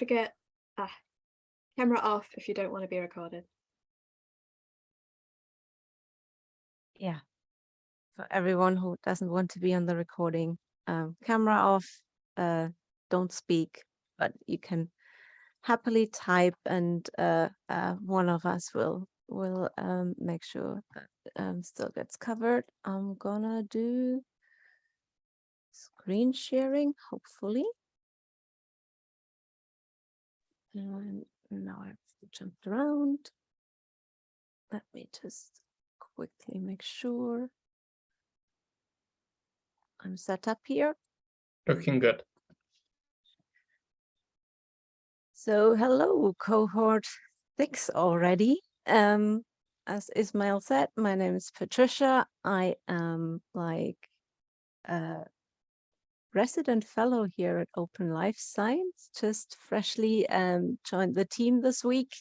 forget, ah, camera off if you don't want to be recorded. Yeah. For everyone who doesn't want to be on the recording, um, camera off, uh, don't speak, but you can happily type and uh, uh, one of us will will um, make sure that um, still gets covered. I'm gonna do screen sharing, hopefully. And now I've jumped around. Let me just quickly make sure I'm set up here. Looking good. So hello, cohort six already. Um, as Ismail said, my name is Patricia. I am like a resident fellow here at Open Life Science, just freshly um, joined the team this week.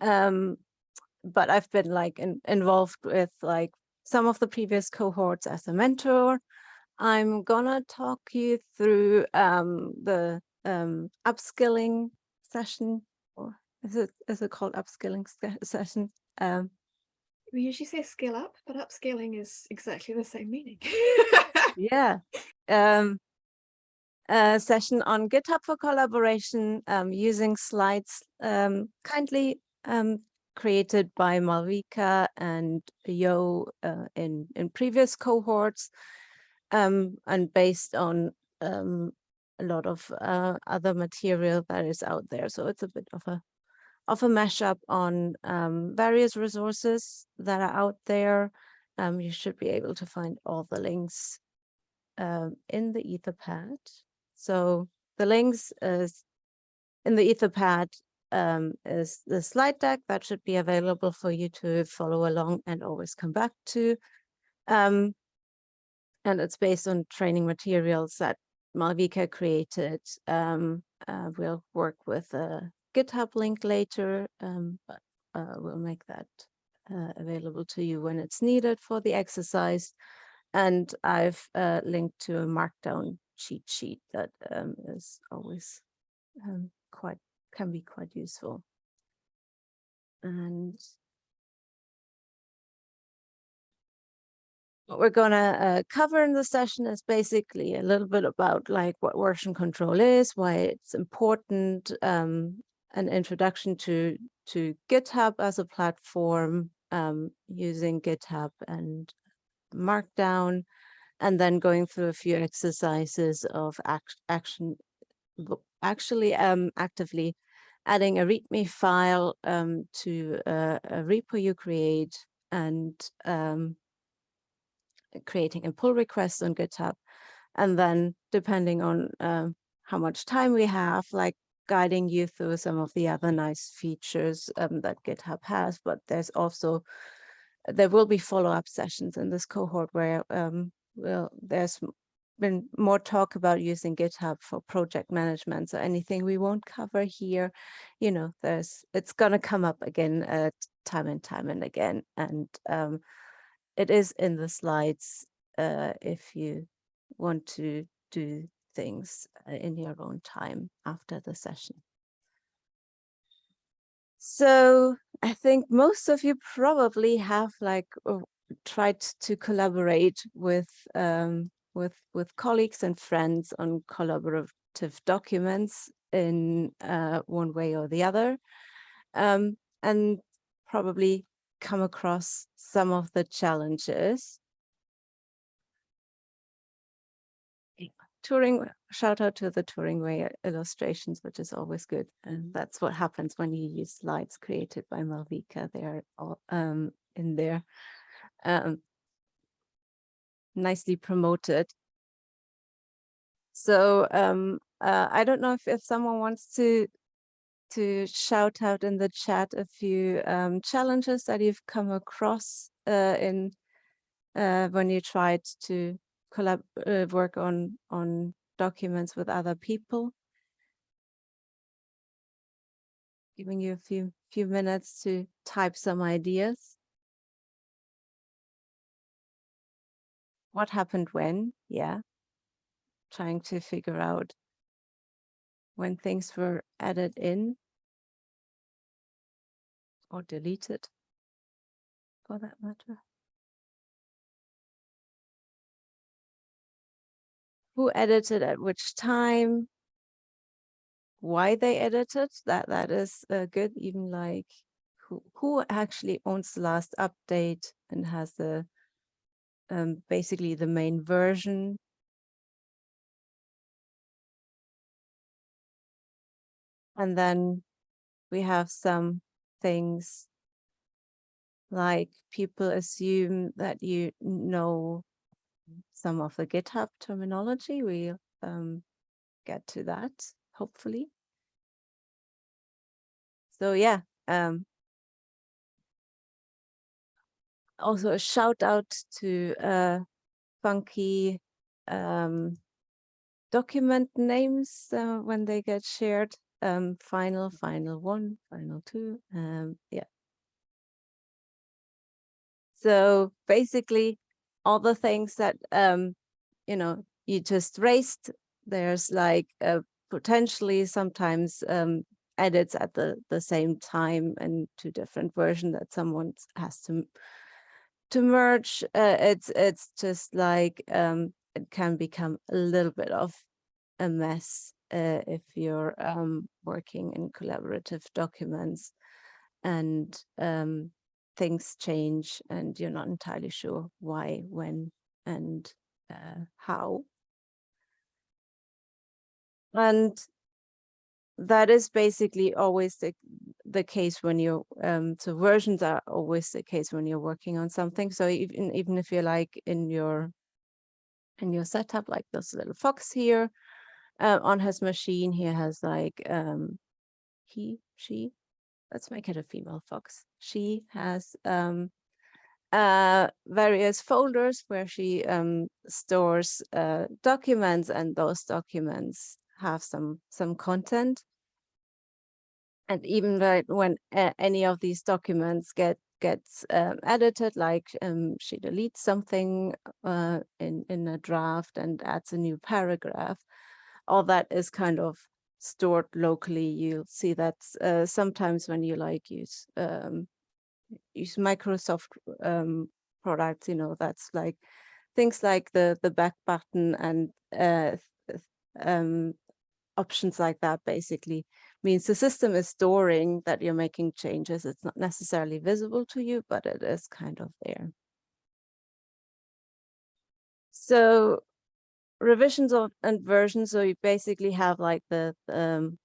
Um, but I've been like in, involved with like some of the previous cohorts as a mentor. I'm gonna talk you through um, the um, upskilling session, or is it is it called upskilling session? Um, We usually say skill up, but upscaling is exactly the same meaning. yeah. Um, a session on GitHub for collaboration um, using slides um, kindly um, created by Malvika and Yo uh, in, in previous cohorts um, and based on um, a lot of uh, other material that is out there. So it's a bit of a of a mashup on various resources that are out there. You should be able to find all the links um, in the Etherpad. So the links is in the Etherpad um, is the slide deck that should be available for you to follow along and always come back to. Um, and it's based on training materials that Malvika created. Um, uh, we'll work with a GitHub link later, um, but uh, we'll make that uh, available to you when it's needed for the exercise. And I've uh, linked to a markdown cheat sheet that um, is always um, quite, can be quite useful. And what we're going to uh, cover in the session is basically a little bit about like what version control is, why it's important, um, an introduction to to GitHub as a platform, um, using GitHub and Markdown, and then going through a few exercises of act action, actually um, actively adding a README file um, to a, a repo you create and um, creating a pull request on GitHub. And then depending on uh, how much time we have, like guiding you through some of the other nice features um, that GitHub has, but there's also, there will be follow-up sessions in this cohort where um, well, there's been more talk about using GitHub for project management. So anything we won't cover here, you know, there's, it's gonna come up again uh, time and time and again. And um, it is in the slides uh, if you want to do things uh, in your own time after the session. So I think most of you probably have like uh, tried to collaborate with um, with with colleagues and friends on collaborative documents in uh, one way or the other, um, and probably come across some of the challenges. Turing, shout out to the Turing Way illustrations, which is always good. And that's what happens when you use slides created by Malvika. They are all um, in there. Um, nicely promoted. So um, uh, I don't know if, if someone wants to to shout out in the chat a few um, challenges that you've come across uh, in uh, when you tried to collab uh, work on on documents with other people. Giving you a few few minutes to type some ideas. What happened when? Yeah. Trying to figure out when things were added in or deleted for that matter. Who edited at which time? Why they edited that that is uh, good. Even like who who actually owns the last update and has the um, basically the main version. And then we have some things like people assume that you know some of the GitHub terminology. We'll um, get to that, hopefully. So yeah, um, also a shout out to uh, funky um, document names uh, when they get shared. Um, final, final one, final two. Um, yeah. So basically, all the things that um, you know you just raised, there's like uh, potentially sometimes um, edits at the the same time and two different versions that someone has to to merge, uh, it's it's just like um, it can become a little bit of a mess uh, if you're um, working in collaborative documents and um, things change and you're not entirely sure why, when, and uh, how. And that is basically always the the case when you're um so versions are always the case when you're working on something. So even even if you're like in your in your setup like this little fox here uh, on his machine he has like um he she let's make it a female fox. She has um uh various folders where she um stores uh documents and those documents have some some content. And even when any of these documents get gets um, edited like um, she deletes something uh, in in a draft and adds a new paragraph all that is kind of stored locally. You'll see that uh, sometimes when you like use um, use Microsoft um, products you know that's like things like the the back button and uh, um, options like that basically means the system is storing that you're making changes. It's not necessarily visible to you, but it is kind of there. So revisions of and versions, so you basically have like the um,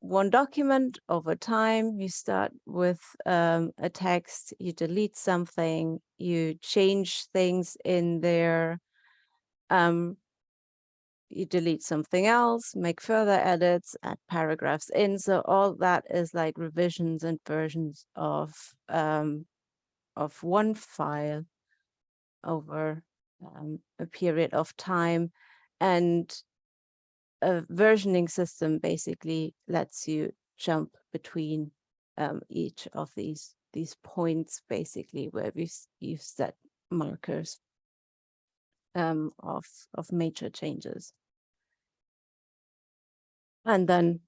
one document over time. You start with um, a text, you delete something, you change things in there, um, you delete something else, make further edits, add paragraphs in. So all that is like revisions and versions of um, of one file over um, a period of time. And a versioning system basically lets you jump between um, each of these these points basically where we you've set markers um, of, of major changes. And then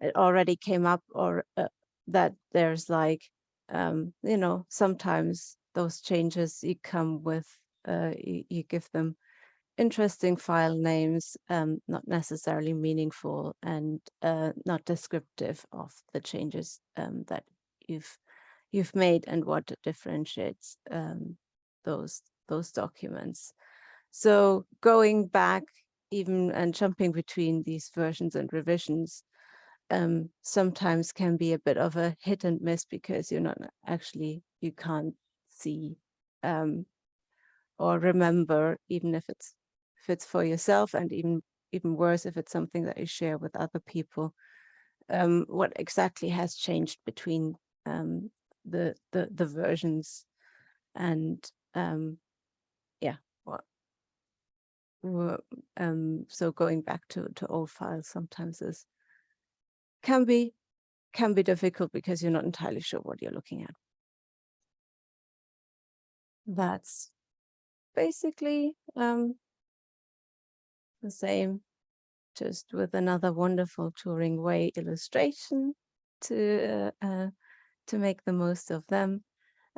it already came up or uh, that there's like, um, you know, sometimes those changes you come with, uh, you, you give them interesting file names, um, not necessarily meaningful and uh, not descriptive of the changes um, that you've you've made and what differentiates um, those those documents. So going back even and jumping between these versions and revisions um, sometimes can be a bit of a hit and miss because you're not actually, you can't see um, or remember, even if it's if it's for yourself and even even worse if it's something that you share with other people, um, what exactly has changed between um, the, the the versions and um, um, so going back to, to old files sometimes is can be can be difficult because you're not entirely sure what you're looking at. That's basically um, the same just with another wonderful Turing Way illustration to uh, uh, to make the most of them,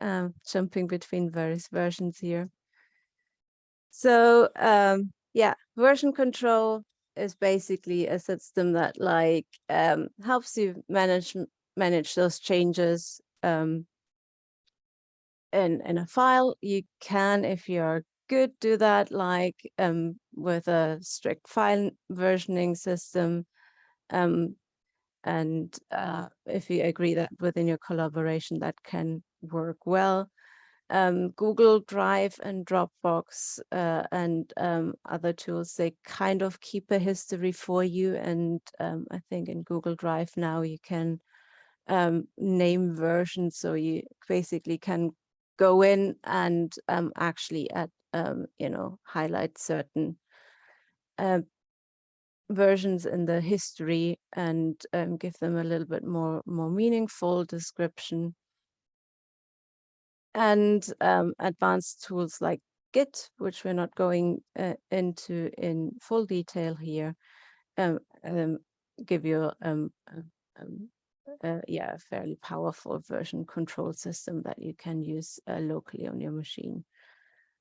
um, jumping between various versions here. So um, yeah, version control is basically a system that like um, helps you manage manage those changes um, in in a file. You can, if you're good, do that like um, with a strict file versioning system. Um, and uh, if you agree that within your collaboration that can work well. Um, Google Drive and Dropbox uh, and um, other tools, they kind of keep a history for you. And um, I think in Google Drive now you can um, name versions. So you basically can go in and um, actually at, um, you know, highlight certain uh, versions in the history and give them a little bit more more meaningful description and um, advanced tools like Git, which we're not going uh, into in full detail here, um, um, give you um, um, uh, yeah, a fairly powerful version control system that you can use uh, locally on your machine.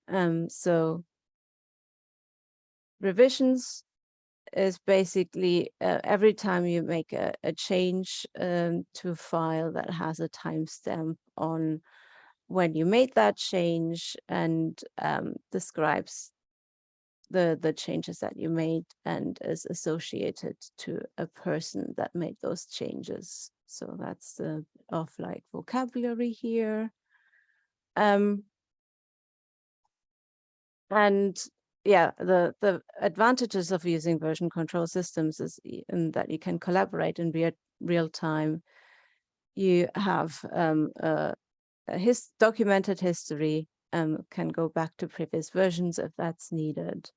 Um, so revisions is basically uh, every time you make a, a change um, to a file that has a timestamp on when you made that change and um, describes the the changes that you made and is associated to a person that made those changes. So that's the of like vocabulary here. Um, and yeah, the, the advantages of using version control systems is in that you can collaborate in real, real time. You have um, a, his documented history, um, can go back to previous versions if that's needed,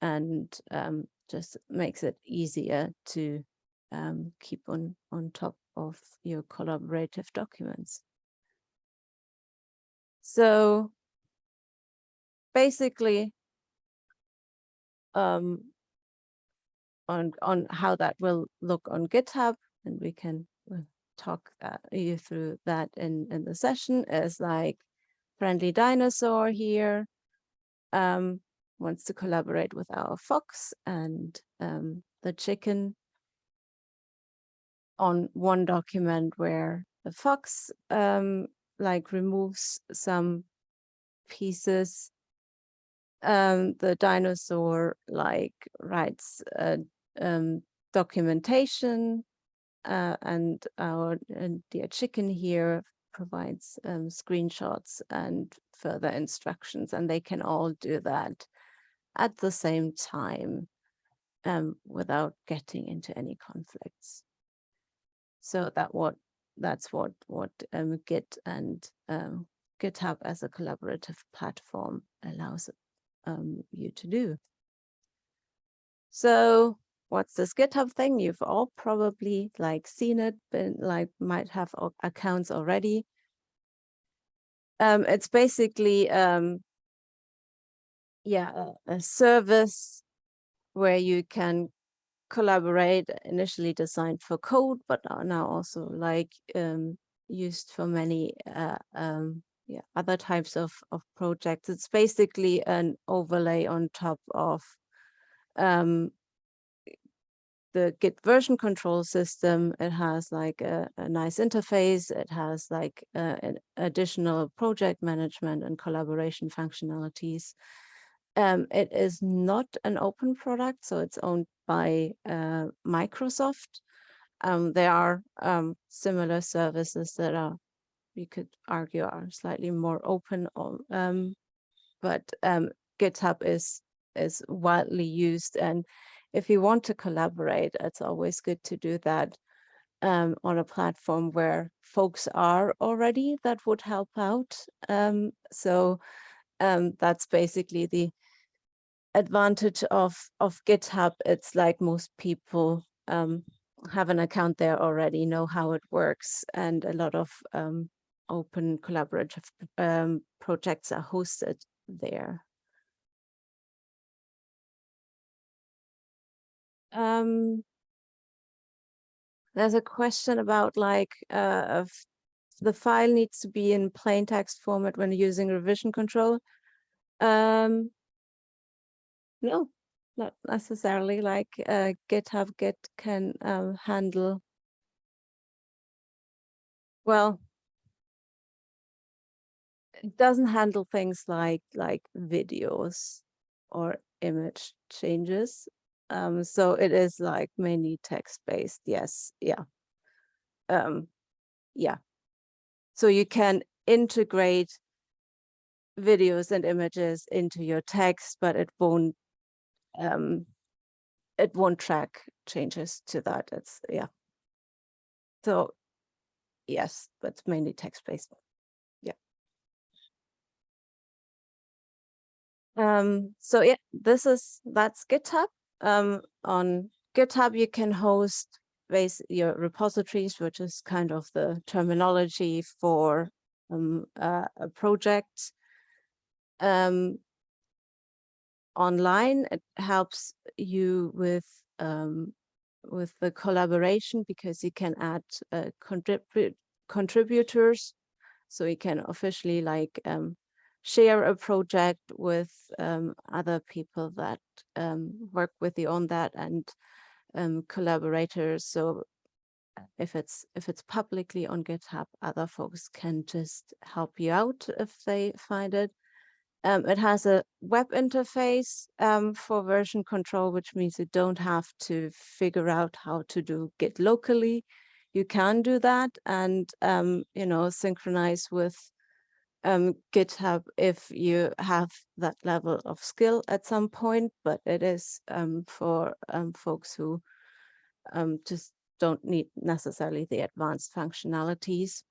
and um, just makes it easier to um, keep on, on top of your collaborative documents. So basically, um, on on how that will look on GitHub, and we can uh, talk uh, you through that in in the session. Is like friendly dinosaur here um, wants to collaborate with our fox and um, the chicken on one document where the fox um, like removes some pieces um, the dinosaur like writes uh, um, documentation uh, and our and dear chicken here provides um, screenshots and further instructions and they can all do that at the same time um, without getting into any conflicts. So that what that's what what um, Git and um, GitHub as a collaborative platform allows um, you to do. So what's this GitHub thing? You've all probably like seen it, been like might have accounts already. Um, it's basically um, yeah a, a service where you can collaborate initially designed for code, but now also like um, used for many uh, um, yeah, other types of, of projects. It's basically an overlay on top of um, the Git version control system. It has like a, a nice interface. It has like uh, additional project management and collaboration functionalities. Um, it is not an open product, so it's owned by uh, Microsoft. Um, there are um, similar services that are we could argue are slightly more open um, but um, GitHub is is widely used. And if you want to collaborate, it's always good to do that um, on a platform where folks are already that would help out. Um, so um, that's basically the advantage of, of GitHub. It's like most people um, have an account there already, know how it works, and a lot of um, open collaborative um, projects are hosted there. Um, there's a question about like uh, the file needs to be in plain text format when using revision control. Um, no, not necessarily like uh, GitHub Git can um, handle. Well, it doesn't handle things like like videos or image changes. Um, so it is like mainly text based. Yes, yeah. Um, yeah. So you can integrate videos and images into your text, but it won't um, it won't track changes to that. It's yeah. So yes, but mainly text based. Yeah. Um, so yeah, this is that's GitHub. Um, on GitHub, you can host base your repositories, which is kind of the terminology for um, uh, a project. Um, online, it helps you with um, with the collaboration because you can add uh, contrib contributors, so you can officially like um, share a project with um, other people that um, work with you on that and um, collaborators. So if it's if it's publicly on GitHub, other folks can just help you out if they find it. Um, it has a web interface um, for version control, which means you don't have to figure out how to do Git locally. You can do that and, um, you know, synchronize with um, GitHub if you have that level of skill at some point, but it is um, for um, folks who um, just don't need necessarily the advanced functionalities.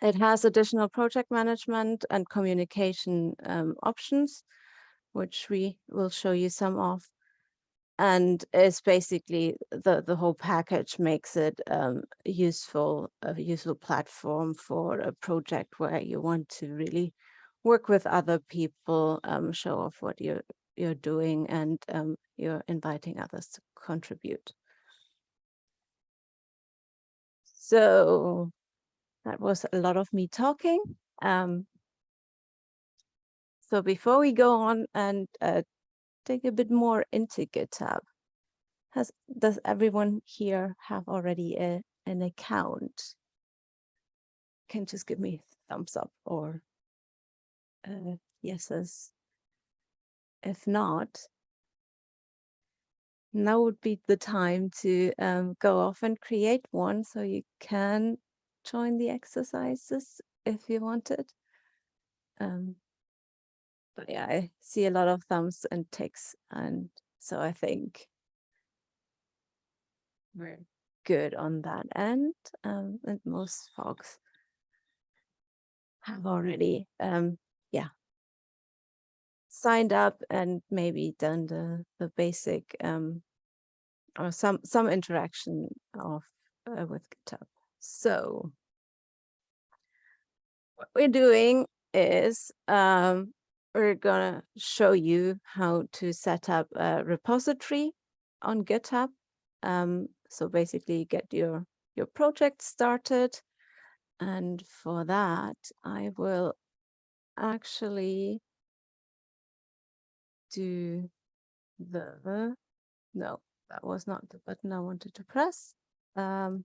It has additional project management and communication um, options, which we will show you some of. And it's basically the, the whole package makes it um, useful, a useful platform for a project where you want to really work with other people, um, show off what you're, you're doing, and um, you're inviting others to contribute. So that was a lot of me talking. Um, so before we go on and uh, dig a bit more into GitHub, has does everyone here have already a, an account? Can just give me thumbs up or uh, yeses. If not, now would be the time to um, go off and create one so you can join the exercises if you wanted. Um, but yeah, I see a lot of thumbs and ticks, and so I think we're good on that end. Um, and most folks have already, um, yeah, signed up and maybe done the the basic um, or some some interaction of uh, with GitHub. So what we're doing is um, we're gonna show you how to set up a repository on GitHub. Um, so basically get your, your project started. And for that, I will actually do the, no, that was not the button I wanted to press. Um,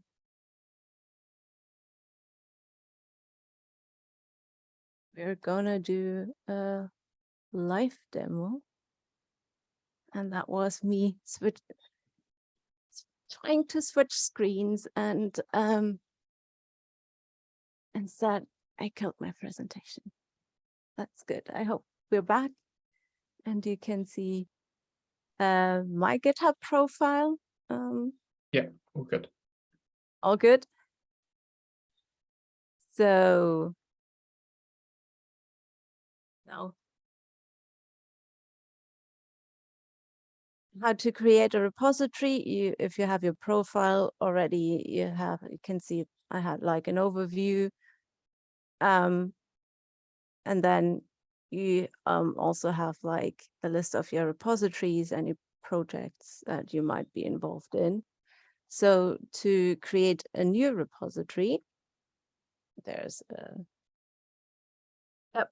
we're gonna do a live demo. And that was me switch trying to switch screens and um instead I killed my presentation. That's good. I hope we're back and you can see uh, my GitHub profile. Um, Yeah, all good. all good. So how to create a repository you if you have your profile already you have you can see i had like an overview um and then you um also have like a list of your repositories and you projects that you might be involved in. So to create a new repository, there's a Yep.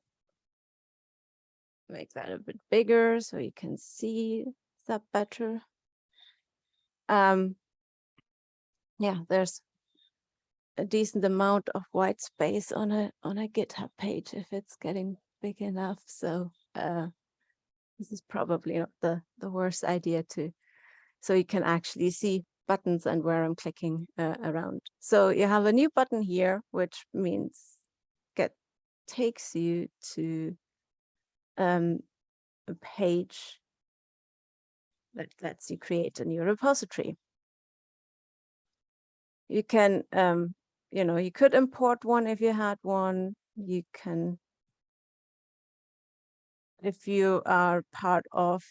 Make that a bit bigger so you can see that better. Um, yeah, there's a decent amount of white space on a on a GitHub page if it's getting big enough. So uh, this is probably not the the worst idea to, so you can actually see buttons and where I'm clicking uh, around. So you have a new button here, which means get takes you to um, a page that lets you create a new repository. You can, um, you know, you could import one if you had one. You can, if you are part of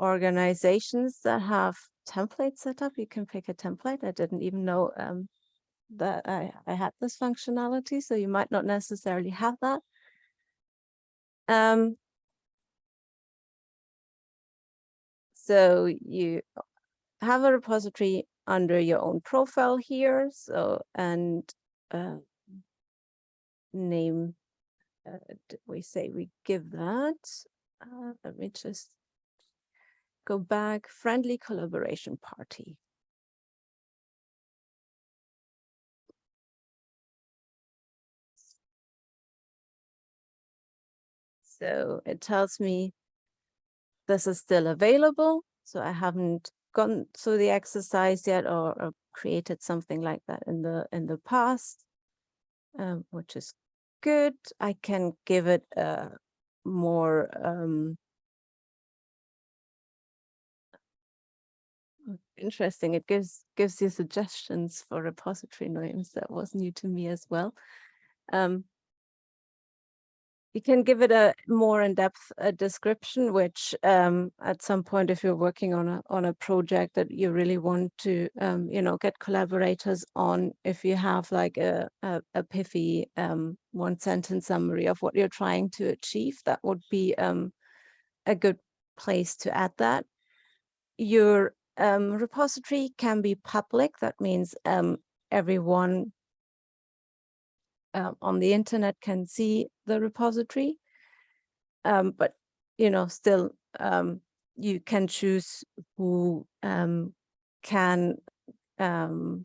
organizations that have templates set up, you can pick a template. I didn't even know um, that I, I had this functionality, so you might not necessarily have that. Um, so you have a repository under your own profile here. So, and uh, name, uh, we say we give that. Uh, let me just go back, friendly collaboration party. So it tells me this is still available. So I haven't gone through the exercise yet or, or created something like that in the in the past, um, which is good. I can give it a more um, interesting. It gives gives you suggestions for repository names. That was new to me as well. Um, you can give it a more in-depth uh, description, which um, at some point, if you're working on a on a project that you really want to, um, you know, get collaborators on, if you have like a a, a pithy um, one sentence summary of what you're trying to achieve, that would be um, a good place to add that. Your um, repository can be public. That means um, everyone uh, on the internet can see the repository. Um, but, you know, still um, you can choose who um, can, um,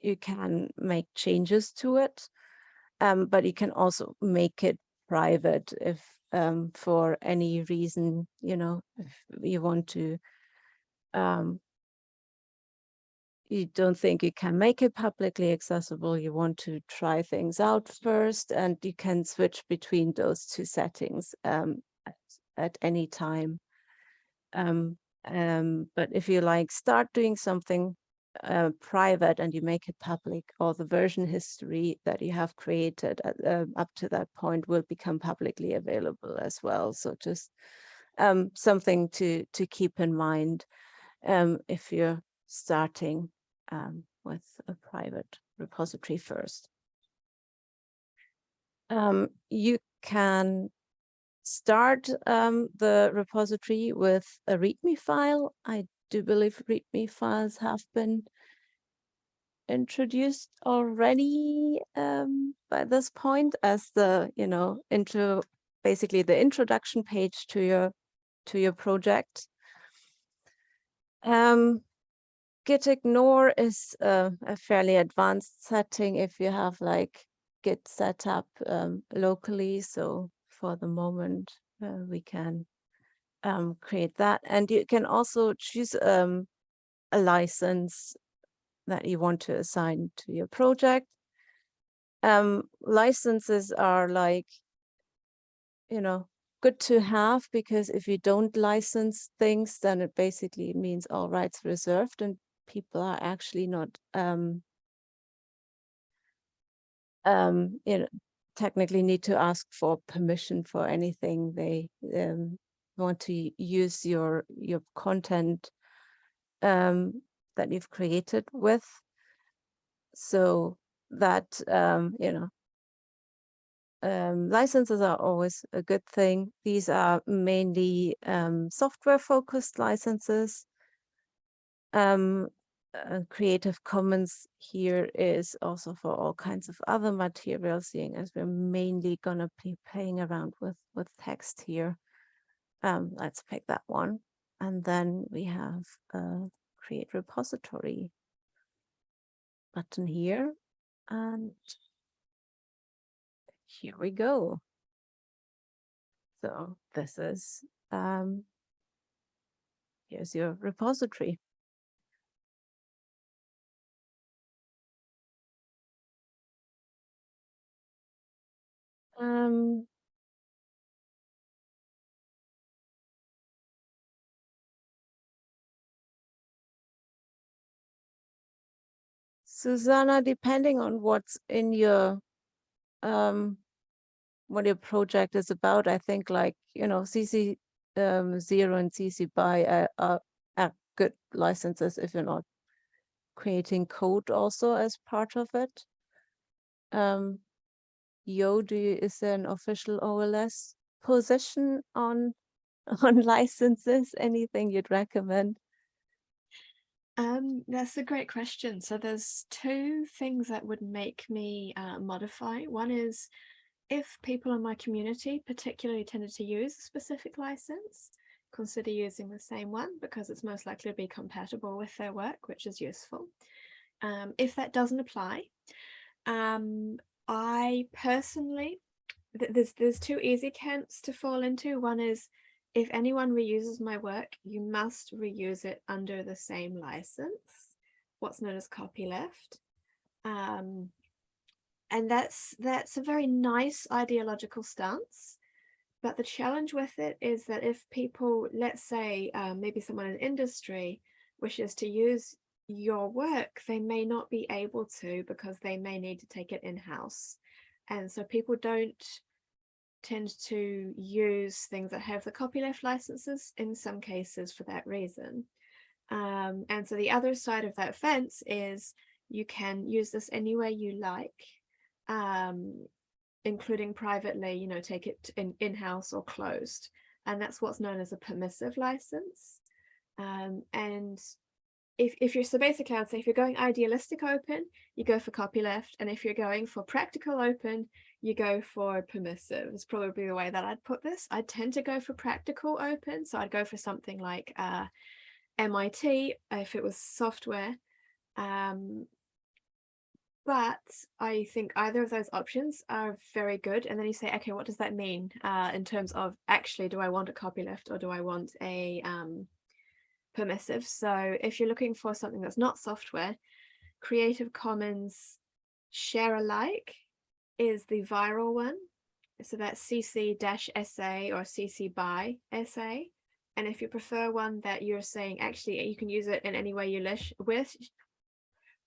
you can make changes to it, um, but you can also make it private if um, for any reason, you know, if you want to um, you don't think you can make it publicly accessible, you want to try things out first, and you can switch between those two settings um, at, at, any time. Um, um, but if you like start doing something uh, private and you make it public, all the version history that you have created at, uh, up to that point will become publicly available as well. So just um, something to, to keep in mind um, if you're starting um, with a private repository first. Um, you can start um, the repository with a README file. I do believe README files have been introduced already um, by this point as the, you know, into basically the introduction page to your to your project. Um, git ignore is uh, a fairly advanced setting if you have like git set up um, locally. So for the moment, uh, we can um, create that. And you can also choose um, a license that you want to assign to your project. Um, licenses are like, you know, good to have because if you don't license things, then it basically means all rights reserved and people are actually not um, um, you know, technically need to ask for permission for anything they um, want to use your your content um, that you've created with. So that um, you know um, licenses are always a good thing. These are mainly um, software focused licenses. Um, uh, Creative Commons here is also for all kinds of other materials, seeing as we're mainly gonna be playing around with, with text here. Um, let's pick that one. And then we have a create repository button here. And here we go. So this is, um, here's your repository. Um, Susanna, depending on what's in your um what your project is about, I think like, you know, CC um zero and CC by are, are, are good licenses if you're not creating code also as part of it. Um Yo, do is there an official OLS position on on licenses? Anything you'd recommend? Um, that's a great question. So there's two things that would make me uh, modify. One is if people in my community particularly tended to use a specific license, consider using the same one because it's most likely to be compatible with their work, which is useful. Um, if that doesn't apply, um, I personally, th there's there's two easy camps to fall into. One is if anyone reuses my work, you must reuse it under the same license, what's known as copyleft. Um, and that's that's a very nice ideological stance. But the challenge with it is that if people, let's say um, maybe someone in industry wishes to use your work, they may not be able to because they may need to take it in-house. And so people don't tend to use things that have the copyleft licenses in some cases for that reason. Um, and so the other side of that fence is you can use this any way you like, um, including privately, you know, take it in in-house or closed. And that's what's known as a permissive license. Um, and if, if you're so basically I'd say if you're going idealistic open, you go for copyleft. And if you're going for practical open, you go for permissive is probably the way that I'd put this. I tend to go for practical open. So I'd go for something like uh, MIT if it was software. Um, but I think either of those options are very good. And then you say, okay, what does that mean uh, in terms of actually, do I want a copyleft or do I want a um, permissive. So if you're looking for something that's not software, Creative Commons share alike is the viral one. So that's CC-SA or CC by SA. And if you prefer one that you're saying actually you can use it in any way you wish,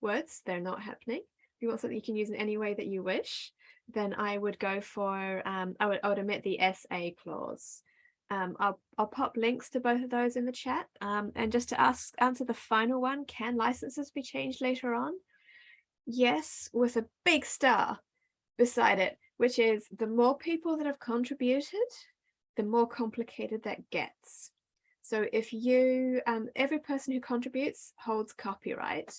words, they're not happening. If you want something you can use in any way that you wish, then I would go for, um, I, would, I would omit the SA clause. Um, I'll, I'll pop links to both of those in the chat. Um, and just to ask answer the final one, can licenses be changed later on? Yes, with a big star beside it, which is the more people that have contributed, the more complicated that gets. So if you, um, every person who contributes holds copyright.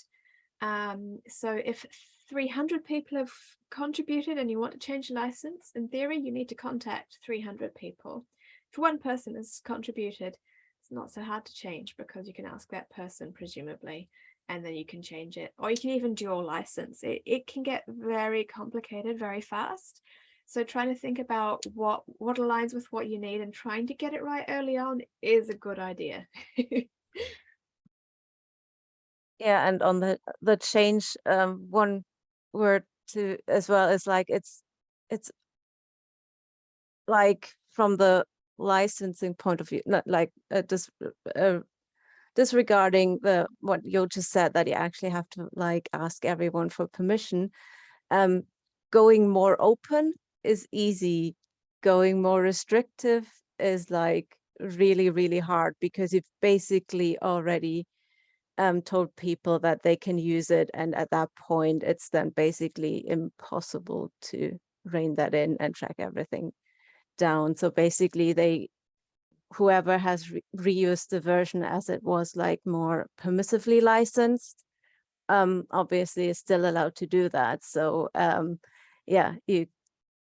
Um, so if 300 people have contributed and you want to change a license, in theory, you need to contact 300 people if one person has contributed, it's not so hard to change because you can ask that person presumably and then you can change it. Or you can even dual license. It it can get very complicated very fast. So trying to think about what what aligns with what you need and trying to get it right early on is a good idea. Yeah and on the the change um one word to as well is like it's it's like from the licensing point of view, not like uh, dis uh, disregarding the what you just said that you actually have to like ask everyone for permission. Um, going more open is easy. Going more restrictive is like really, really hard because you've basically already um, told people that they can use it. And at that point, it's then basically impossible to rein that in and track everything down. So basically they, whoever has re reused the version as it was like more permissively licensed, um, obviously is still allowed to do that. So um, yeah, you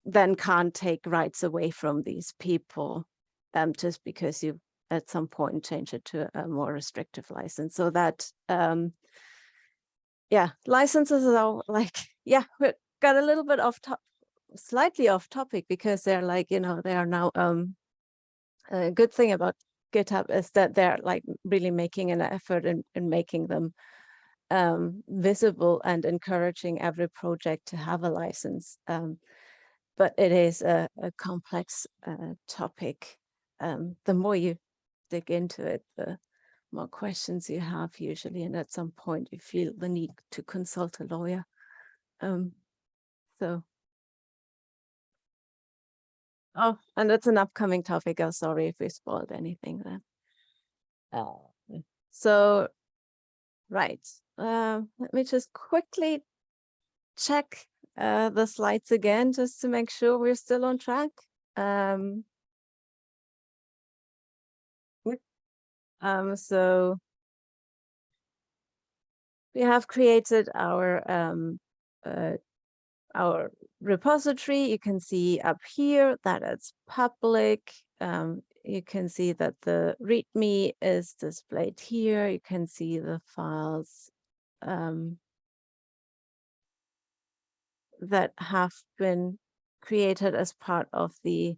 then can't take rights away from these people um, just because you at some point change it to a more restrictive license. So that, um, yeah, licenses are like, yeah, we got a little bit off top, slightly off topic because they're like, you know, they are now, um, a good thing about GitHub is that they're like really making an effort in, in making them um, visible and encouraging every project to have a license. Um, but it is a, a complex uh, topic. Um, the more you dig into it, the more questions you have usually, and at some point you feel the need to consult a lawyer. Um, so. Oh, and it's an upcoming topic. I'm sorry if we spoiled anything then. Uh, so, right. Uh, let me just quickly check uh, the slides again, just to make sure we're still on track. Um, Um, so we have created our um, uh, our repository. You can see up here that it's public. Um, you can see that the README is displayed here. You can see the files um, that have been created as part of the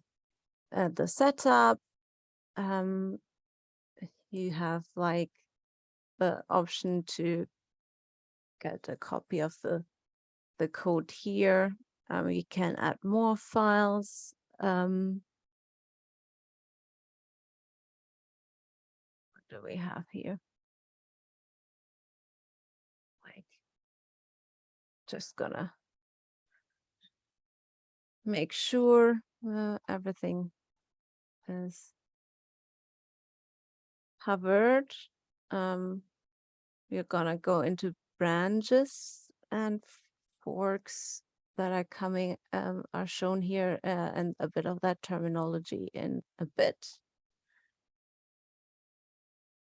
uh, the setup. Um, you have like the option to get a copy of the the code here. Um, we can add more files. Um, what do we have here? Just gonna make sure uh, everything is covered. Um, we're gonna go into branches and forks that are coming um, are shown here uh, and a bit of that terminology in a bit.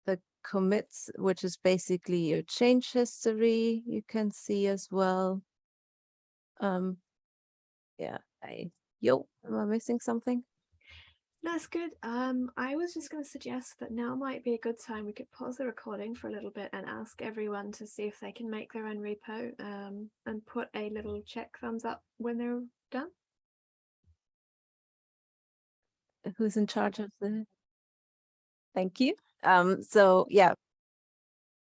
The commits, which is basically your change history, you can see as well. Um, yeah, I, yo, am I missing something? That's good. Um, I was just going to suggest that now might be a good time we could pause the recording for a little bit and ask everyone to see if they can make their own repo um, and put a little check thumbs up when they're done. Who's in charge of the? Thank you. Um, so yeah,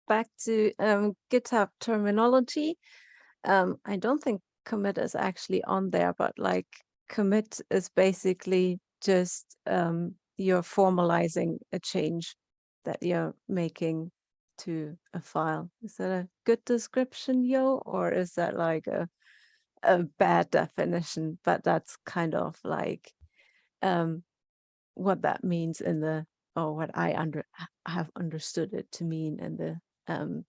back to um, GitHub terminology. Um, I don't think commit is actually on there, but like commit is basically just um, you're formalizing a change that you're making to a file. Is that a good description, Yo, or is that like a a bad definition? But that's kind of like um, what that means in the or what I under have understood it to mean in the um,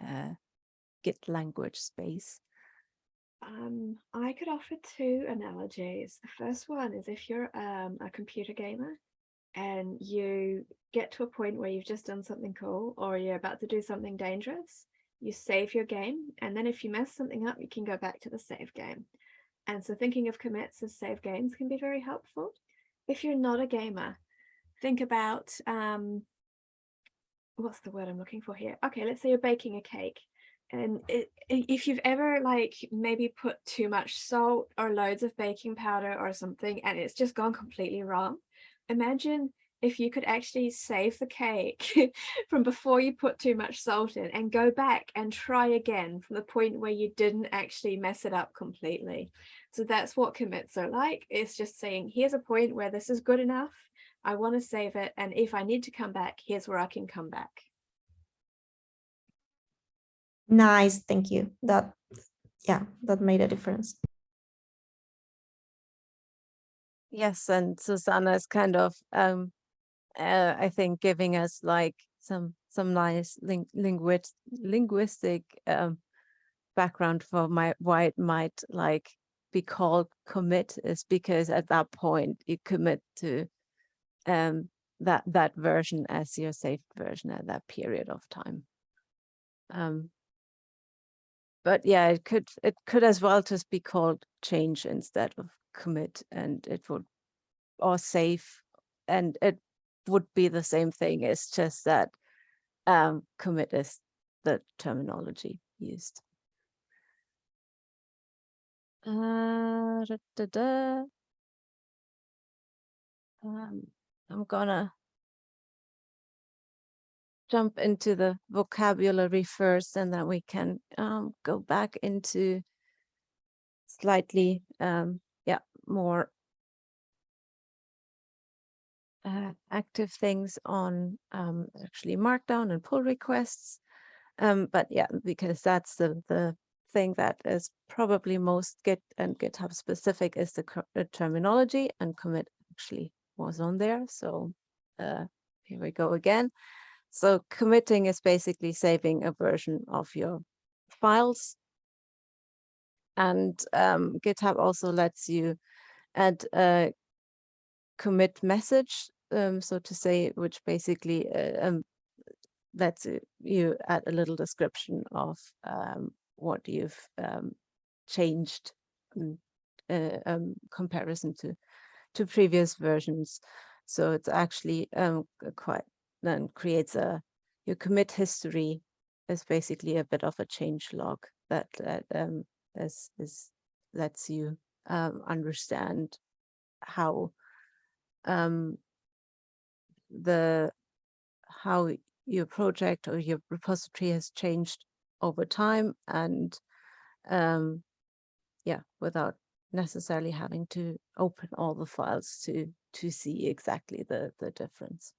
uh, Git language space. Um, I could offer two analogies. The first one is if you're um, a computer gamer and you get to a point where you've just done something cool or you're about to do something dangerous, you save your game. And then if you mess something up, you can go back to the save game. And so thinking of commits as save games can be very helpful. If you're not a gamer, think about, um, what's the word I'm looking for here? Okay, let's say you're baking a cake and it, if you've ever like maybe put too much salt or loads of baking powder or something and it's just gone completely wrong imagine if you could actually save the cake from before you put too much salt in and go back and try again from the point where you didn't actually mess it up completely. So that's what commits are like it's just saying here's a point where this is good enough. I want to save it and if I need to come back here's where I can come back Nice, thank you. That, yeah, that made a difference. Yes, and Susanna is kind of, um, uh, I think, giving us like some some nice ling linguist linguistic um, background for my why it might like be called commit is because at that point you commit to um, that that version as your saved version at that period of time. Um, but yeah, it could it could as well just be called change instead of commit, and it would or save, and it would be the same thing. It's just that um, commit is the terminology used. Uh, da, da, da. Um, I'm gonna jump into the vocabulary first and then we can um, go back into slightly um, yeah more uh, active things on um, actually markdown and pull requests. Um, but yeah because that's the the thing that is probably most git and github specific is the, the terminology and commit actually was on there. So uh, here we go again so committing is basically saving a version of your files. And um, GitHub also lets you add a commit message, um, so to say, which basically uh, um, lets you add a little description of um, what you've um, changed in uh, um, comparison to to previous versions. So it's actually quite then creates a your commit history is basically a bit of a change log that, that um, is, is lets you um, understand how um, the how your project or your repository has changed over time and um, yeah without necessarily having to open all the files to to see exactly the the difference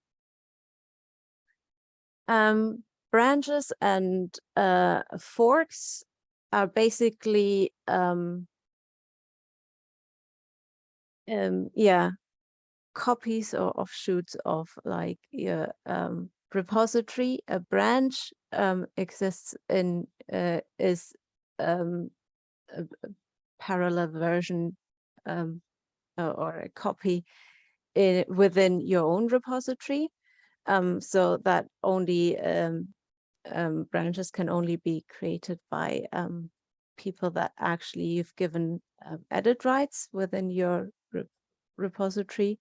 um, branches and uh, forks are basically, um, um, yeah, copies or offshoots of like your um, repository. A branch um, exists in uh, is um, a, parallel version um, or, a copy in, within your own repository um, so that only um, um, branches can only be created by um, people that actually you've given uh, edit rights within your re repository.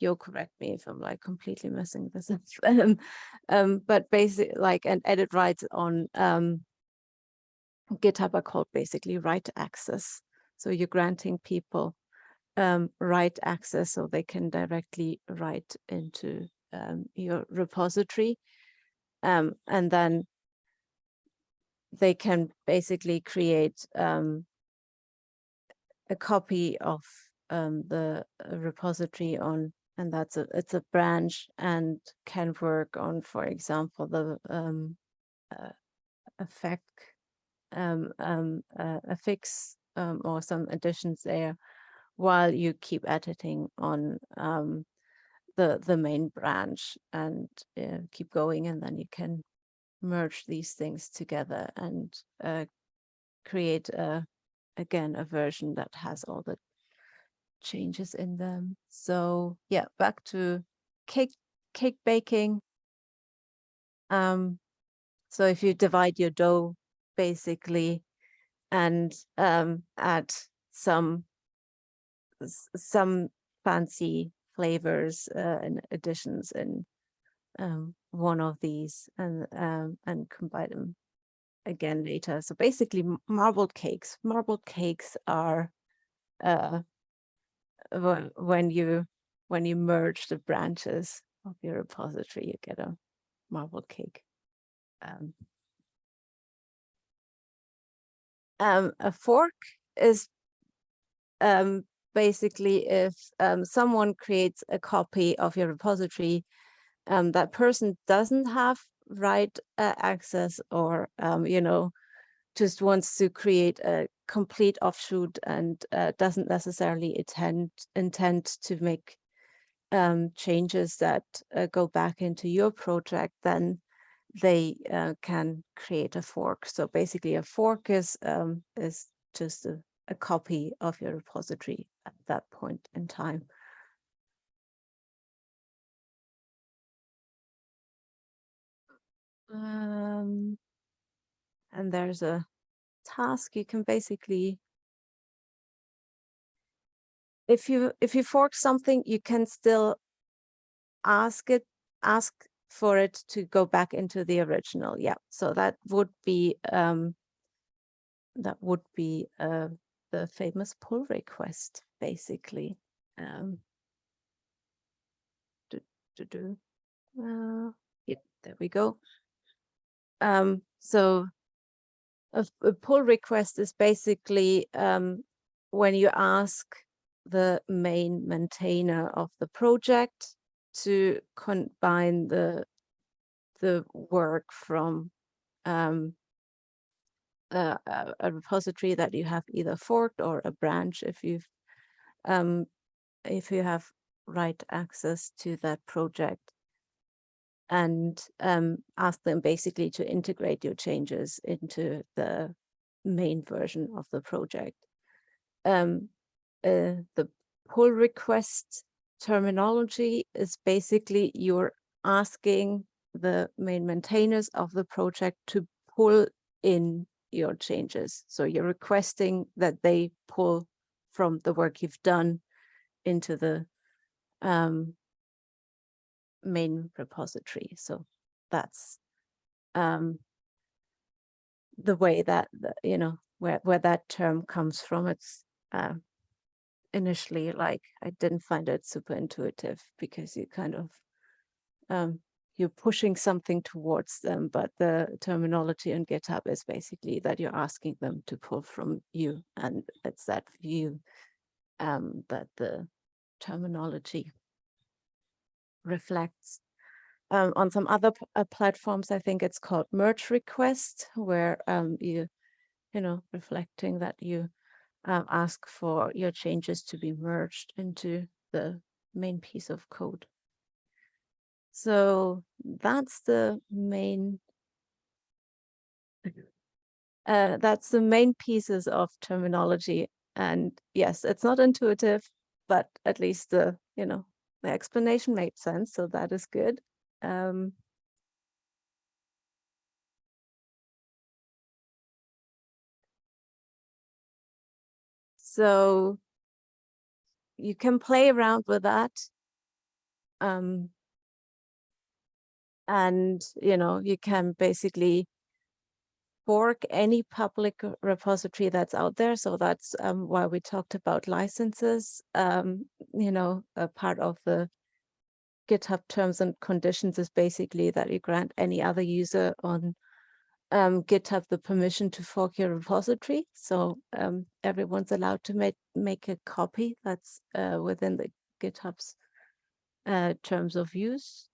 You'll correct me if I'm like completely missing this. um, um, but basically like an edit rights on um, GitHub are called basically write access. So you're granting people um, write access so they can directly write into um, your repository. Um, and then they can basically create um, a copy of um, the uh, repository on, and that's a it's a branch and can work on, for example, the um, uh, effect um, um, uh, a fix um, or some additions there while you keep editing on um, the the main branch and uh, keep going and then you can merge these things together and uh, create a again a version that has all the changes in them. So yeah back to cake cake baking. Um so if you divide your dough basically and um add some some fancy flavors uh, and additions in um, one of these and um, and combine them again later. So basically marbled cakes. Marbled cakes are uh, when you when you merge the branches of your repository, you get a marbled cake. Um, um, a fork is um, basically if um, someone creates a copy of your repository, um, that person doesn't have write uh, access or, um, you know, just wants to create a complete offshoot and uh, doesn't necessarily intend, intend to make um, changes that uh, go back into your project, then they uh, can create a fork. So basically a fork is, um, is just a a copy of your repository at that point in time. Um, and there's a task you can basically if you if you fork something you can still ask it ask for it to go back into the original yeah so that would be um that would be uh the famous pull request basically um do, do. Uh, yeah, there we go um so a, a pull request is basically um when you ask the main maintainer of the project to combine the the work from um, a- a repository that you have either forked or a branch if you've um, if you have write access to that project and um, ask them basically to integrate your changes into the main version of the project. Um, uh, the pull request terminology is basically you're asking the main maintainers of the project to pull in your changes. So you're requesting that they pull from the work you've done into the um, main repository. So that's um, the way that, you know, where, where that term comes from. It's uh, initially like I didn't find it super intuitive because you kind of um, you're pushing something towards them, but the terminology in GitHub is basically that you're asking them to pull from you, and it's that view um, that the terminology reflects. Um, on some other uh, platforms, I think it's called merge request, where um, you, you know, reflecting that you um, ask for your changes to be merged into the main piece of code. So that's the main uh, that's the main pieces of terminology. And yes, it's not intuitive, but at least the, you know, the explanation made sense. So that is good. Um, so you can play around with that. Um, and, you know, you can basically fork any public repository that's out there. So that's um, why we talked about licenses. Um, you know, a part of the GitHub terms and conditions is basically that you grant any other user on um, GitHub the permission to fork your repository. So um, everyone's allowed to make make a copy that's uh, within the GitHub's uh, terms of use.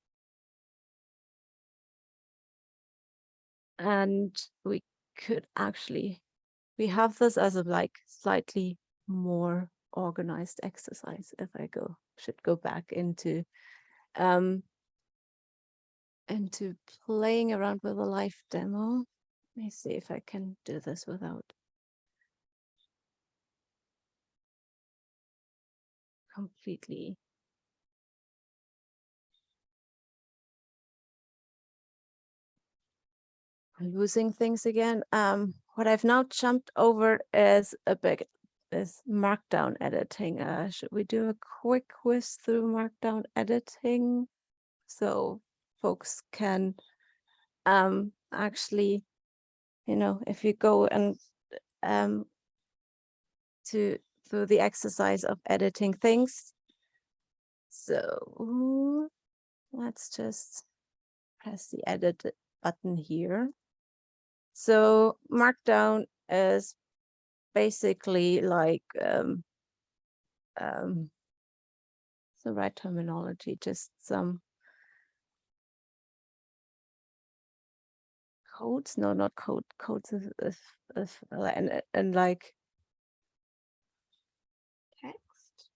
And we could actually we have this as a like slightly more organized exercise if i go should go back into um into playing around with a live demo. Let me see if i can do this without completely losing things again. Um, what I've now jumped over is a big is markdown editing. Uh, should we do a quick whiz through markdown editing so folks can um actually, you know, if you go and um to through the exercise of editing things. So let's just press the edit button here. So Markdown is basically like um, um, the right terminology, just some codes. No, not code. Codes is, is, is and, and like Text.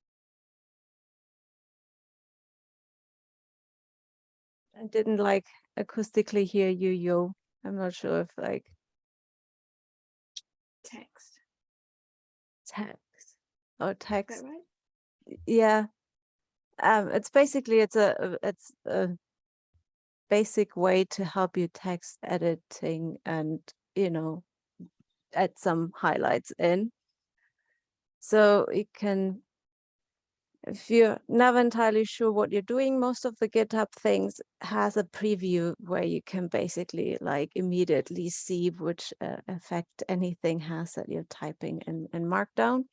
I didn't like acoustically hear you, yo. I'm not sure if like Text. text or Is text. that right? Yeah. Um, it's basically, it's a, a- it's a basic way to help you text editing and, you know, add some highlights in. So you can, if you're never entirely sure what you're doing, most of the GitHub things has a preview where you can basically like immediately see which uh, effect anything has that you're typing in, in Markdown.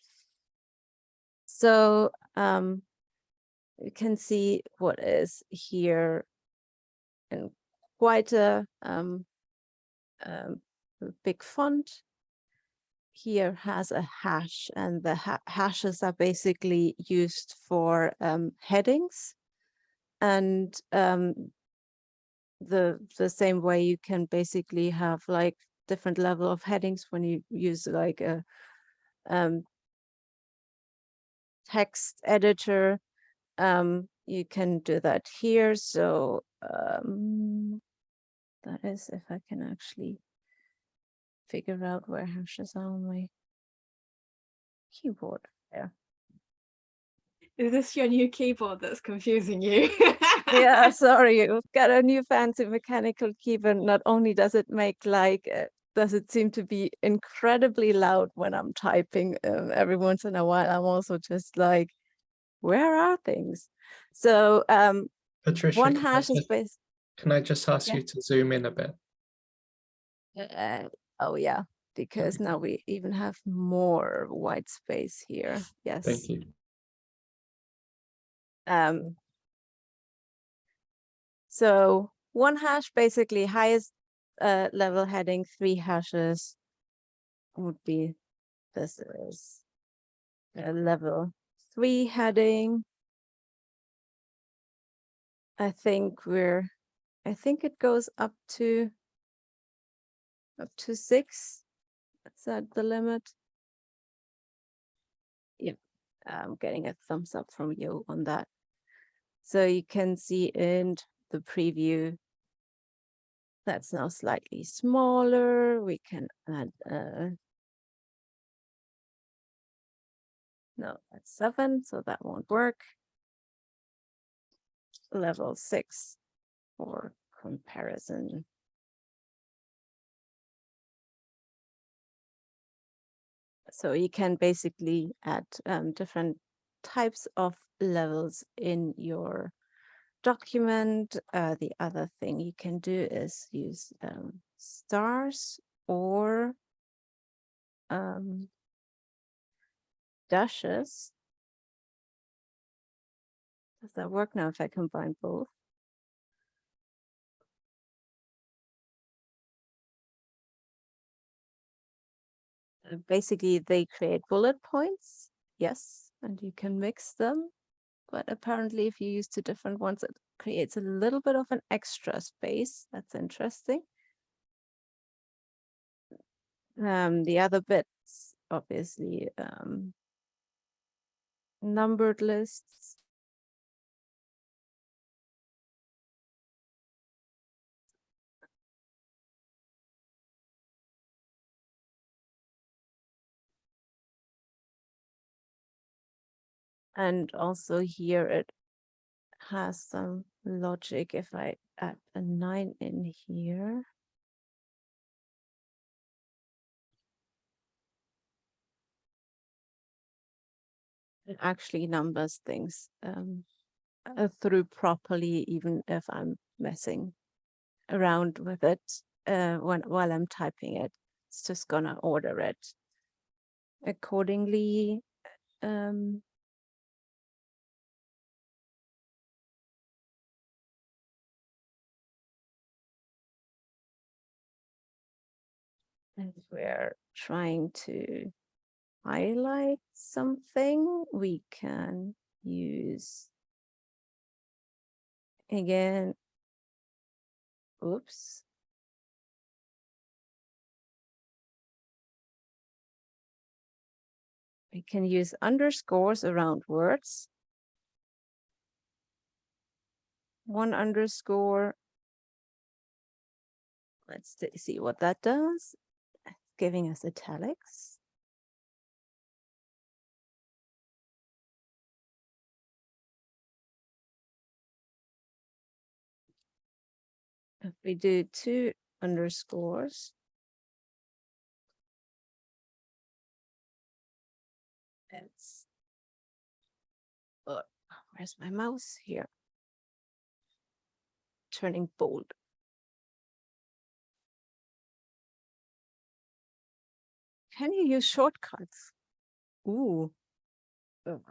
So um, you can see what is here in quite a um, um, big font here has a hash and the ha hashes are basically used for um, headings. And um, the the same way you can basically have like different level of headings when you use like a um, text editor um, you can do that here. So um, that is if I can actually figure out where hashes are on my keyboard Yeah. Is this your new keyboard that's confusing you? yeah, sorry, we've got a new fancy mechanical keyboard. Not only does it make like, uh, does it seem to be incredibly loud when I'm typing um, every once in a while, I'm also just like, where are things? So um, Patricia, one can I hash is just- based, Can I just ask Yeah. you to zoom in a bit? uh, oh yeah, because now we even have more white space here. Yes. Thank you. Um, so one hash, basically highest uh, level heading, three hashes would be, this is a level three heading. I think we're, I think it goes up to, up to six. Is that the limit? Yep, I'm getting a thumbs up from you on that. So you can see in the preview that's now slightly smaller. We can add uh no, that's seven, so that won't work. Level six for comparison. So you can basically add um, different types of levels in your document. Uh, the other thing you can do is use um, stars or um, dashes. Does that work now if I combine both? Basically, they create bullet points, yes, and you can mix them but apparently if you use two different ones, it creates a little bit of an extra space. That's interesting. Um, the other bits, obviously, um, numbered lists. And also here it has some logic if I add a nine in here. It actually numbers things um, uh, through properly, even if I'm messing around with it uh, when while I'm typing it. It's just gonna order it accordingly. Um, if we're trying to highlight something, we can use again, oops. We can use underscores around words. One underscore. Let's see what that does giving us italics. If we do two underscores, it's, oh, where's my mouse here? Turning bold. Can you use shortcuts? Ooh. Um,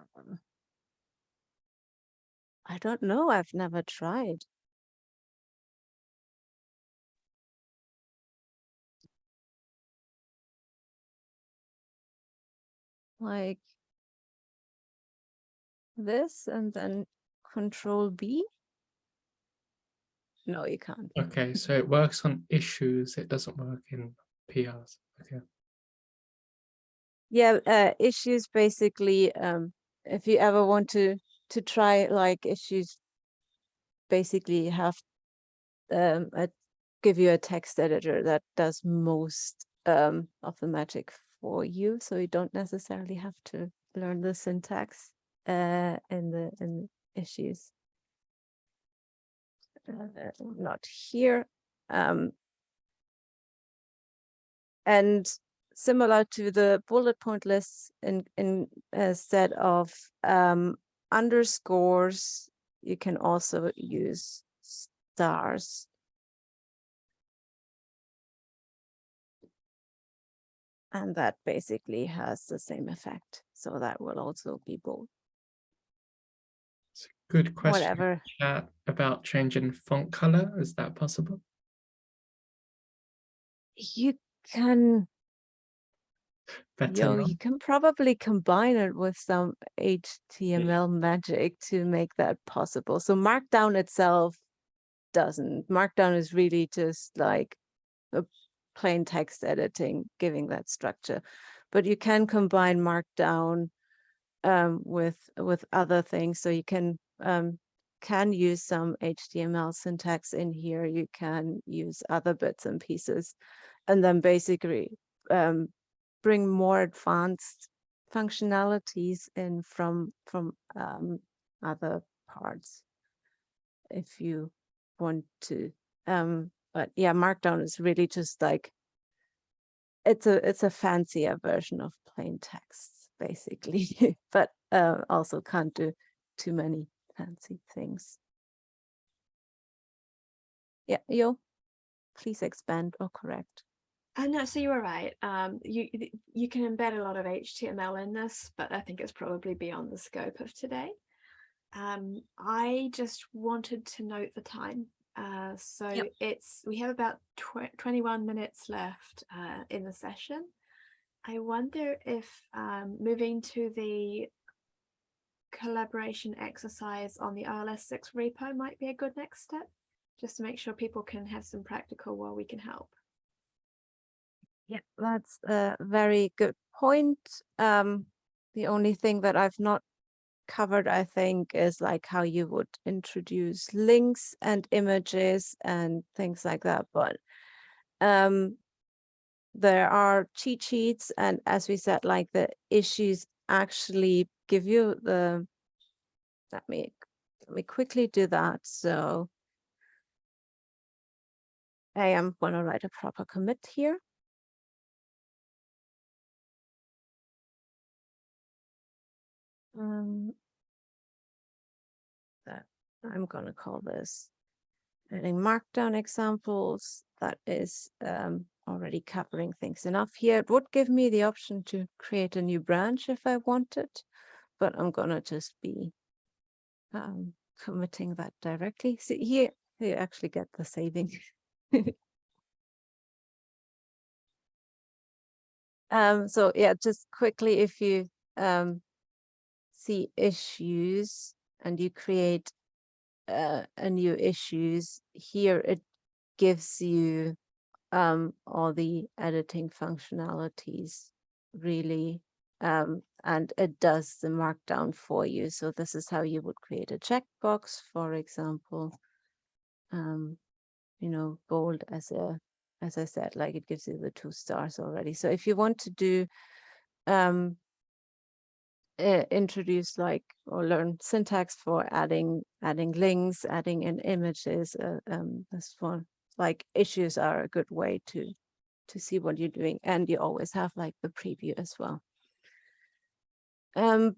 I don't know. I've never tried. Like this and then control B? No, you can't. Okay, so it works on issues. It doesn't work in PRs. Okay. Yeah, uh, issues basically, um, if you ever want to to try like issues, basically have um, a, give you a text editor that does most um, of the magic for you, so you don't necessarily have to learn the syntax uh, in the in issues. Uh, not here. Um, and similar to the bullet point lists in in instead of um, underscores, you can also use stars. And that basically has the same effect. So that will also be bold, It's a good question. whatever. About changing font color. Is that possible? You can Yo, you can probably combine it with some HTML magic to make that possible. So Markdown itself doesn't. Markdown is really just like a plain text editing, giving that structure. But you can combine Markdown um, with with other things. So you can um, can use some HTML syntax in here. You can use other bits and pieces, and then basically um, bring more advanced functionalities in from from um, other parts if you want to um but yeah markdown is really just like it's a it's a fancier version of plain text basically but uh, also can't do too many fancy things. Yeah yo please expand or correct Uh, no, so you were right. Um, you you can embed a lot of HTML in this, but I think it's probably beyond the scope of today. Um, I just wanted to note the time. Uh, so Yep. it's we have about tw 21 minutes left uh, in the session. I wonder if um, moving to the collaboration exercise on the OLS6 repo might be a good next step, just to make sure people can have some practical while we can help. Yeah, that's a very good point. Um, the only thing that I've not covered, I think, is like how you would introduce links and images and things like that. But um, there are cheat sheets, and as we said, like the issues actually give you the. Let me let me quickly do that. So I am going to write a proper commit here. Um, that I'm gonna call this adding markdown examples. That is um, already covering things enough here. It would give me the option to create a new branch if I wanted, but I'm gonna just be um, committing that directly. See here, you actually get the saving. um, so yeah, just quickly, if you um, see issues and you create uh, a new issues here it gives you um, all the editing functionalities really um, and it does the markdown for you. So this is how you would create a checkbox for example. Um, you know bold as a as I said like it gives you the two stars already. So if you want to do um, introduce like or learn syntax for adding adding links, adding in images. Uh, um, this one like issues are a good way to to see what you're doing and you always have like the preview as well um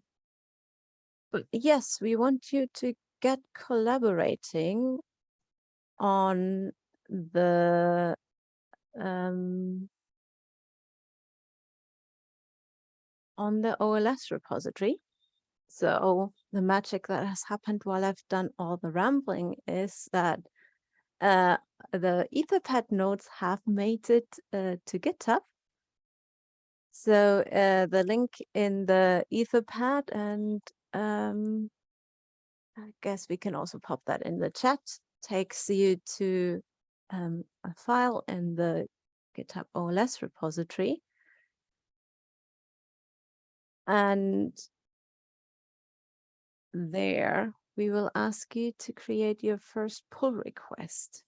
but yes we want you to get collaborating on the um on the OLS repository. So the magic that has happened while I've done all the rambling is that uh, the Etherpad nodes have made it uh, to GitHub. So uh, the link in the Etherpad and um, I guess we can also pop that in the chat, takes you to um, a file in the GitHub OLS repository. And there we will ask you to create your first pull request.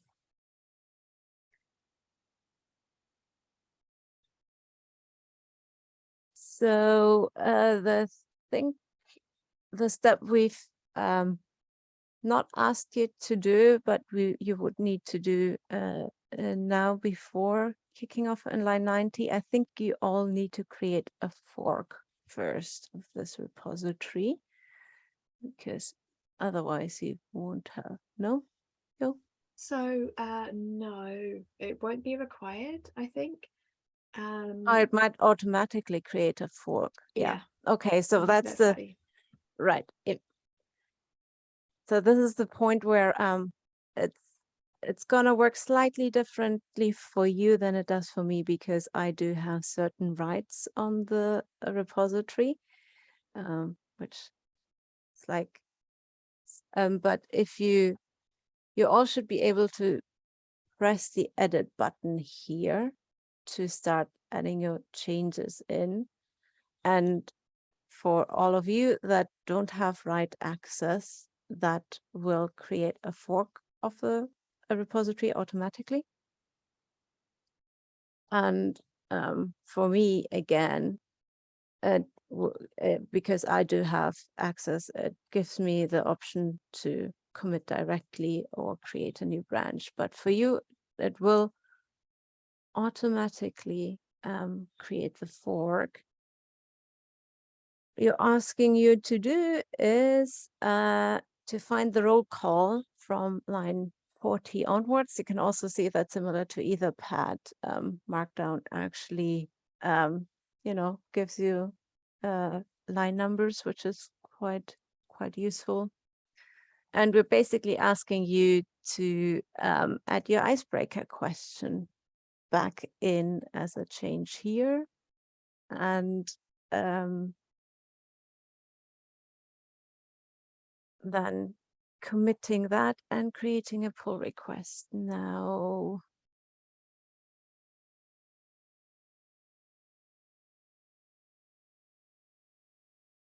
So uh, the thing, the step we've um, not asked you to do, but we you would need to do uh, uh, now before kicking off in line 90, I think you all need to create a fork first of this repository because otherwise you won't have no? No So uh, no, it won't be required, I think. Um, oh, it might automatically create a fork yeah, okay so that's the right it so this is the point where um it's it's gonna work slightly differently for you than it does for me because I do have certain rights on the uh, repository um which it's like um but if you you all should be able to press the edit button here to start adding your changes in. And for all of you that don't have write access, that will create a fork of the a repository automatically. And um, for me, again, w- uh, because I do have access, it gives me the option to commit directly or create a new branch. But for you, it will automatically um, create the fork you're asking you to do is uh, to find the roll call from line 40 onwards. You can also see that similar to Etherpad, um, Markdown actually, um, you know, gives you uh, line numbers, which is quite quite useful. And we're basically asking you to um, add your icebreaker question back in as a change here. And um, then committing that and creating a pull request now.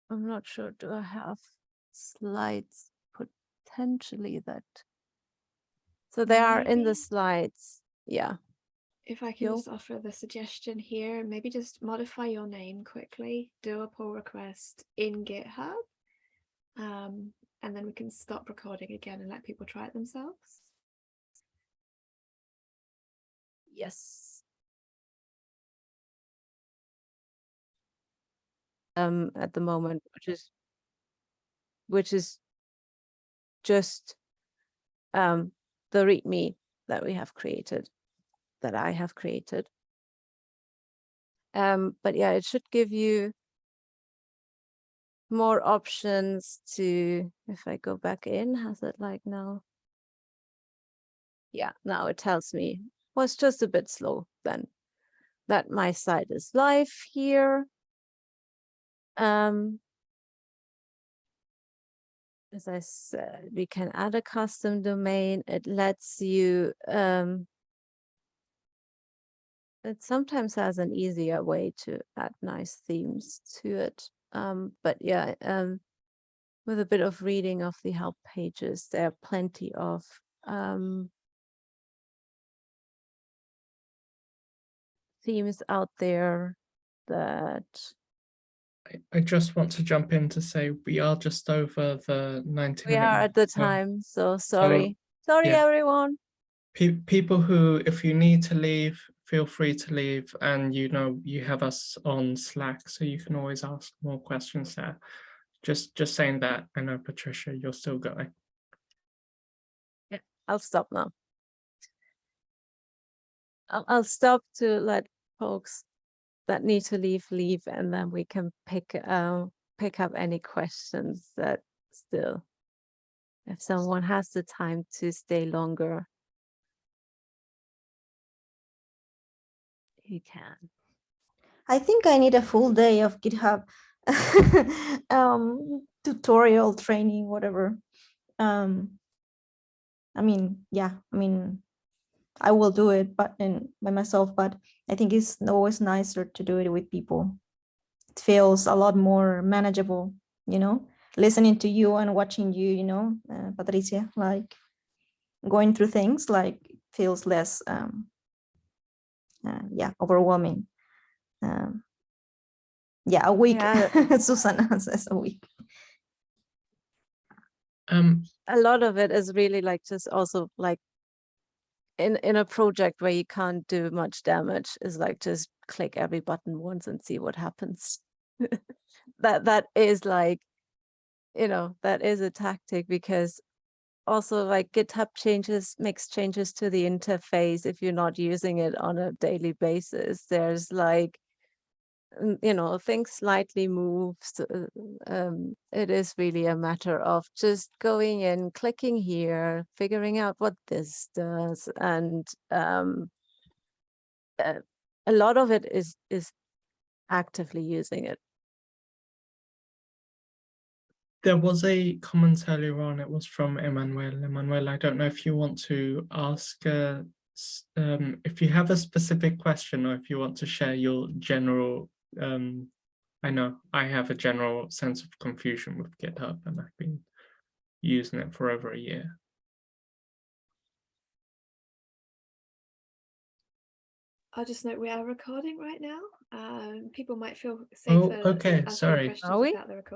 I'm not sure, do I have slides potentially that? So they are in the slides, yeah. If I can Yo. just offer the suggestion here, maybe just modify your name quickly, do a pull request in GitHub, um, and then we can stop recording again and let people try it themselves. Yes. Um, at the moment, which is, which is just um, the README that we have created, that I have created. Um, but yeah, it should give you more options to, if I go back in, has it like now? Yeah, now it tells me, was just a bit slow then, that my site is live here. Um, as I said, we can add a custom domain. It lets you, um, it sometimes has an easier way to add nice themes to it. Um, but yeah, um, with a bit of reading of the help pages, there are plenty of um, themes out there that I, I just want to jump in to say we are just over the 90 we are at the so time. So sorry, sorry yeah. everyone. Pe- people who, if you need to leave, feel free to leave and you know, you have us on Slack, so you can always ask more questions there. Just, just saying that, I know Patricia, you're still going. Yeah i'll stop now. I'll, I'll stop to let folks that need to leave, leave, and then we can pick, uh, pick up any questions that still, if someone has the time to stay longer. You can. I think I need a full day of GitHub um, tutorial training, whatever. Um, I mean, yeah, I mean, I will do it, but in by myself. But I think it's always nicer to do it with people. It feels a lot more manageable, you know, listening to you and watching you, you know, uh, Patricia, like going through things like feels less, um, uh, yeah, overwhelming. Um, yeah, a week. Yeah. Susana says a week. Um, a lot of it is really like just also like in in a project where you can't do much damage is like just click every button once and see what happens that that is like you know that is a tactic because also like github changes makes changes to the interface if you're not using it on a daily basis. There's like mm, you know things slightly move uh, um it is really a matter of just going in clicking here figuring out what this does and um uh, a lot of it is is actively using it there was a comment earlier on, it was from Emmanuel. Emmanuel, I don't know if you want to ask, uh, um, if you have a specific question or if you want to share your general, um, I know I have a general sense of confusion with GitHub and I've been using it for over a year. I'll just note we are recording right now. Um, people might feel Oh, safer. okay, asking sorry. questions Are we? without the recording.